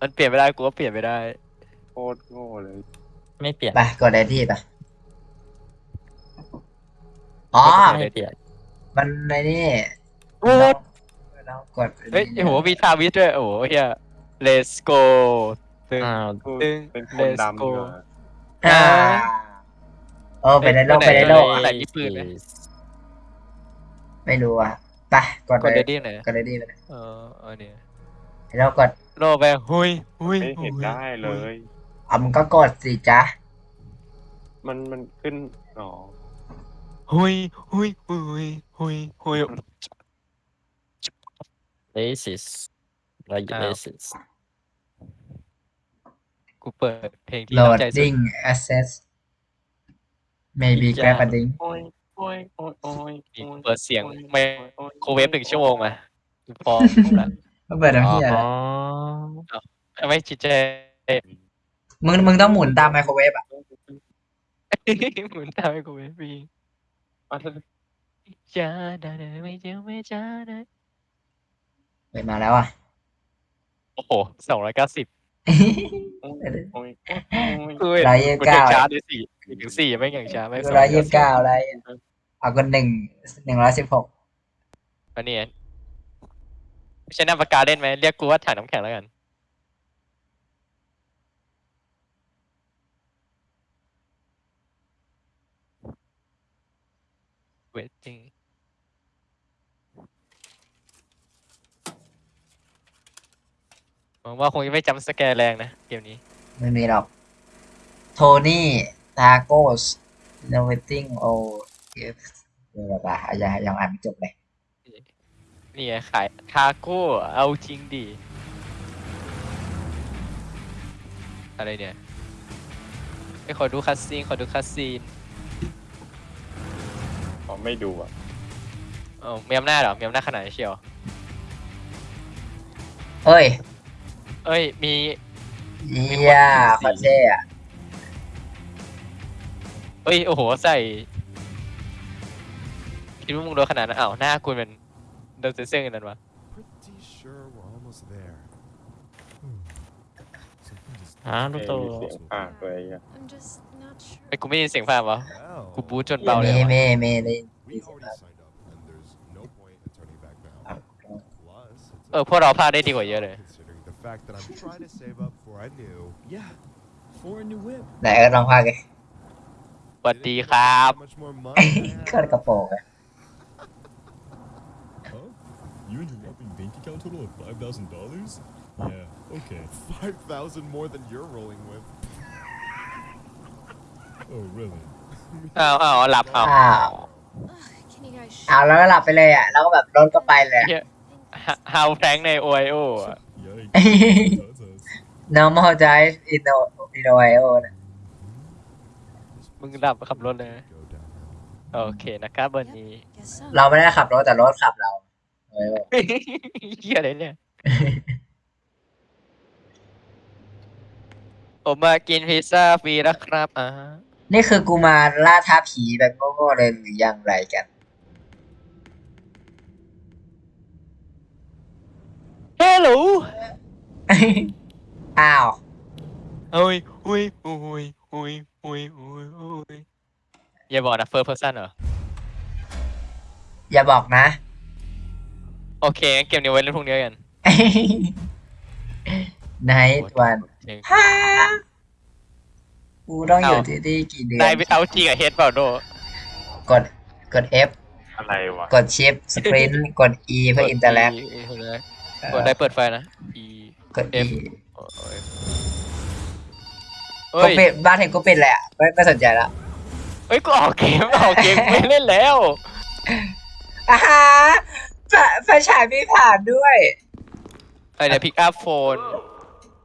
มันเปลี่ยนไม่ได้กูก็เปลี่ยนไม่ได้ โคตรโง่เลยไม่เปลี่ยน ไปกดไอที่ไปอ๋อ ไม่เปลี่ยนมันในนี่โอ้เรากดเฮ้ยโอ้โหมีทาวิสด้วยโอ้โหเฮีย let's go ตึงอ้าวกูตึง เป็นคนดำ Let's go ดีกว่าอ่าเออไปในโลกไปในโลกไหนมีปืนไหม ไม่รู้อะไปกดกดเลเดยดี้หน่อยกดไอที่ไปเลยเออเออเนี่ย เรากดโลไปหุยหุยไม่เห็นได้เลย อะมึงก็กดสิจ๊ะ มันมันขึ้นอ๋อหุยหุยหุยหุยหุยเลสิสไรอ้าวเลสิสกูเปิดเพลงที่โหลเราดใจสุดดิ้ง access maybe grab a ding โอ้ยโอ้ยโอ้ยโอ้ยนี่เปิดเสียงไม่โครเวฟหนึ่งชั่วโมงมาพอละ ก็เปิดน้ำเหี้ยอ๋อไม่จิตใจมึงมึงต้องหมุนตามไมโครเวฟอะหมุนตามให้กูเวฟปีอะถ้าจ้าได้ไม่เจอไม่จ้าได้เปิดมาแล้วอะโอ้โหสองร้อยเก้าสิบโอ้ยโอ้ยกูเห็นร้อยยี่สิบกูเก้าเห็นช้าด้วยสี่ถึงสี่ไม่อย่างช้าไม่ร้อยยี่สิบเก้าอะไรเอาคนหนึ่งหนึ่งร้อยสิบหกอันนี้ ไม่ใช่หน้าปากกาเล่นไหมเรียกกูว่าถังน้ำแข็งแล้วกันเวทจริงหวังว่าคงจะไม่ jump scare แรงนะ เกมนี้ ไม่มีหรอก Tony Tacos innovating of เดี๋ยวป่ะยังยังอ่านไม่จบเลย นี่ไงขายทาโก้เอาจริงดิอะไรเนี่ยไปขอดู cutscene ขอดู cutscene ผมไม่ดูอะเออมีอำนาจเหรอมีอำนาจขนาดไหนเชียวเอ้ยเอ้ยมีเยี่ยคอนเท่อะเอ้ยโอ้โหใส่คิดว่ามึงโดนขนาดนั้นอ้าวหน้าคุณเป็น โดนเซ็นเซอร์กันนั้นวะ Pretty sure we're almost there. Hmm. Something just อ้าวลูกโตมีเสียงภาคเลยอะ I'm just not sure. ไอ้ยกูไม่ได้ยินเสียงภาพวะ well. กูบูทจนเบาเลยมีวะมีมีเลย We already signed up, and there's no point in turning back now. Plus, it's เออ พวกเราพลาดได้ดีกว่าเยอะเลย considering the fact that I'm trying to save up for a new. Yeah, for a new whip. ไหนเอิร์ธลองพากเลย สวัสดีครับ How much more money? I ก็ have. กระโปรงอะ You and your whopping bank account total of five thousand dollars? Yeah, okay. Five thousand more than you're rolling with. Oh, really? อ้าวอ้าวหลับอ้าวอ้าว Ugh, can you guys อ้าวแล้วก็หลับไปเลยอะแล้วก็แบบรถก็ไปเลยอะเหี้ยฮาวแพงในโอไอโอ Yikes. That's us. normal drive in o in Ohio นะมึงหลับขับรถเลย Go down now. โอเคนะครับ วันนี้ Guess so. เราไม่ได้ขับรถแต่รถขับเรา Ohio เฮียอะไรเนี่ย ผมมากินพิซซ่าฟรีแล้วครับอ่านี่คือกูมาล่าท้าผีแบบโง่ๆเลยหรือยังไรกัน hello อ้าวเฮ้ยอุ้ยอุ้ยอุ้ยอุ้ยอุ้ยอุ้ยอย่าบอกนะ first person เหรอ อย่าบอกนะ โอเคงั้นเกมนี้ไว้เล่นพรุ่งนี้กันไนท์วันจริงฮ่ากูต้องอยู่เอาที่นี่กี่เดือนได้ไปเอาจริงกับเฮดเปล่าโดกดกด F อะไรวะกดชิปสปรินกด E เพื่ออินเตอร์แลกกดได้เปิดไฟนะ E กด E F โอ้ยกูเฮ้ยปิดบ้านเห็นกูปิดแหละไม่ไม่สนใจละเฮ้ยกูออกเกมออกเกมกูไม่เล่นแล้วอ่า ฮะไฟไฟฉายมีผ่านด้วยไอเดี๋ยวพิกอัพโฟน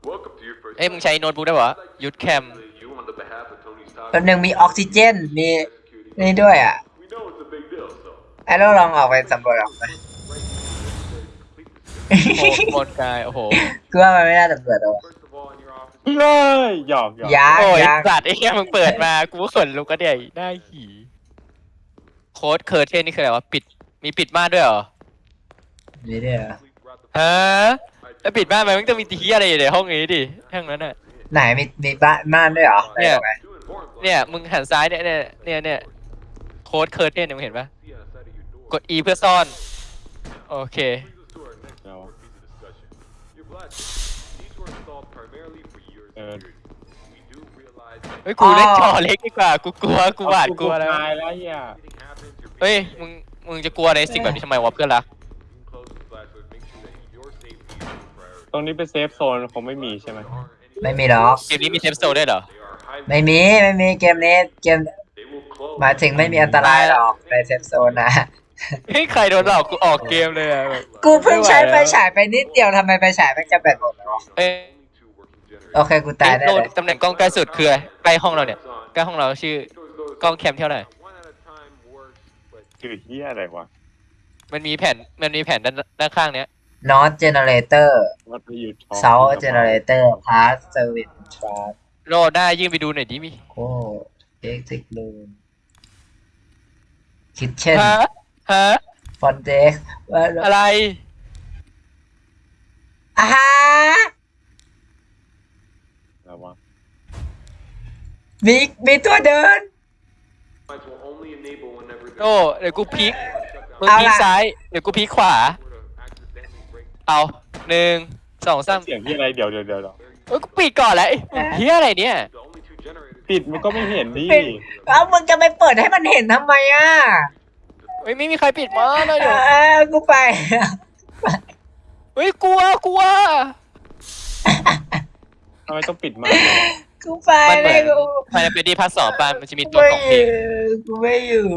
Welcome to your first เอ้ยมึงใช้โน้ตบุ๊กได้ปะยุดแคม you on the behalf of Tony Stark. แป๊บนึงมีออกซิเจน มีนี่ด้วยอะ We know it's a big deal, so ไอ้เราลองออกไปสำรวจออกไปโอ้โหบนกายโอ้โหกูว่ามันไม่น่าสำรวจหรอก first of all, in your office, เลยหยอกหยอกยังโอ้ยยังสัตว์ไอ้เหี้ยมึงเปิดมา กูก็ขนลุกก็เดี๋ยวได้หี โค้ดเคอร์เทนนี่คืออะไรวะ ปิด มีปิดม่านด้วยเหรอ นี่ด้วยเหรอ sleep throughout the ฮะแล้วปิดบ้านไปมันต้องมีทีอะไรอยู่ในห้องนี้ดิห้องนั้นน่ะ ไหนมีมีบ้านม่านด้วยเหรอเนี่ย ไหน Too important. เนี่ยมึงหันซ้ายเนี่ยเนี่ยเนี่ยเนี่ยโค้ดเคิร์เทนมึงเห็นปะ See outside of your door. กด E เพื่อซ่อน โอเค Brings us to our next เรา piece of discussion. Your blast. These were installed primarily for your Uh, security. We do realize that เฮ้ยกูเล่นจอเล็กดีกว่ากูกลัวกูหวาดกลัวแล้วตายแล้วเฮีย anything happens, you're เฮ้ย being มึงมึงจะกลัวในสิ่งแบบนี้ทำไมวะเพื่อนรัก ตรงนี้เป็น safe zone คงไม่มีใช่ไหม There aren't any- ไม่มีหรอกเกมนี้มี safe zone ด้วยเหรอ They are highly- ไม่มีไม่มีเกมนี้เกม They will close. หมายถึงไม่มีอันตรายหรอกใน safe zone นะเฮ้ยใครโดนหลอกกูออกเกมเลยอะแบบกูเพิ่งใช้ไฟฉายไปนิดเดียวทำไมไฟฉายมันจะแบตหมดเลยวะเอ้ย Only two working generators. โอเคกูตายได้โดนเลยตำแหน่งกล้องใกล้สุดคืออะไรใกล้ห้องเราเนี่ยใกล้ห้องเราชื่อกล้องแคมเท่าไหร่ One at a time works, but ชื่อเฮียอะไรวะ มันมีแผ่นมันมีแผ่นด้านด้านข้างเนี้ย Not generator วัดไปอยู่ทอง South generator Pass service trust โลได้ยื่นไปดูหน่อยดิมีโอ้ exit room kitchen ฮะฮะ front desk ว่าอะไร อ่าฮะแล้ววะมีมีตัวเดิน lights will only enable whenever โอ้เดี๋ยวกูพลิกมึงเอาพลิกล่ะ ซ้าย เดี๋ยวกูพลิกขวา accidentally break เอาหนึ่งสองสามเสียงที่อะไรเดี๋ยวเดี๋ยวเดี๋ยวเดี๋ยวเอ้ยกูปิดก่อนแล้วไอ้เฮียอะไรเนี่ย the only two generators ปิดมันก็ไม่เห็นดิปิด แล้วมึงจะไปเปิดให้มันเห็นทำไมอะเฮ้ยไม่มีใครปิดมาเลยเอเดี๋ยวอกูไป เฮ้ยกลัวกลัว ทำไมต้องปิดมากกูไปมันเหเลมือยนกูภายในเป็นดีพาร์ทสองปะมันจะมีกูตัวไม่ของอเพลยู่งกูไม่อยู่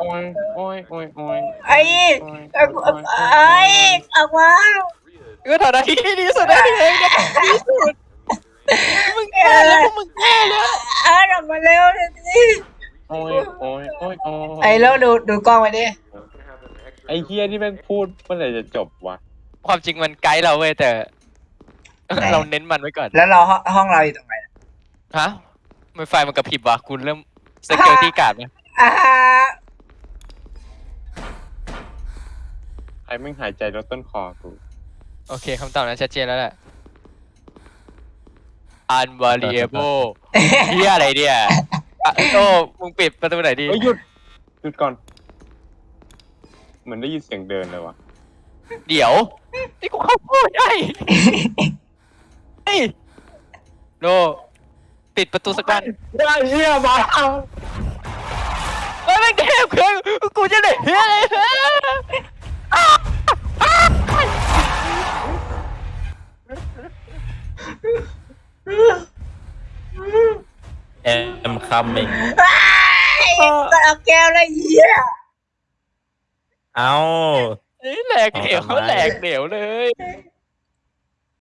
โอ้ยโอ้ยโอ้ยโอ้ยไอ้เอากูไอ้ออกมาก็ทำหน้าที่ที่ดีสุดได้เองนะดีสุดมึงแก้แล้วพวกมึงแก้แล้วเออออกมาเร็วเลยสิโอ้ยโอ้ยโอ้ยโอ้ยไอ้แล้วดูดูกล้องไว้ดิไอ้เฮียที่แม่งพูดเมื่อไหร่จะจบวะความจริงมันไกด์เราเว้ยแต่ เราเน้นมันไว้ก่อน แล้วเราห้องห้องเราอยู่ตรงไหนฮะไม่ไฟมันกระพริบวะคุณเริ่มสเกลที่การ์ดไหมอ่า ฮะใครแม่งหายใจรถต้นคอกู โอเคคำตอบนั้นชัดเจนแล้วแหละ unvariable เฮียอะไรเนี่ยอะโอ้มึงปิดประตูไหนดี เฮ้ยหยุดหยุดก่อน เหมือนได้ยินเสียงเดินเลยวะเดี๋ยว นี่กูเข้าพูดได้เฮ้ยโลปิดประตูสักบ้านได้เฮียมาเฮ้ยแม่งเทพคือกูจะได้เฮียอะไร ฮะเอ็มคัมมิงไอ้ก็เอาแก้วเลยเหี้ยเอาเฮ้ยแหลกเหลวเอาทำไมแหลกเหลวเลยเอ้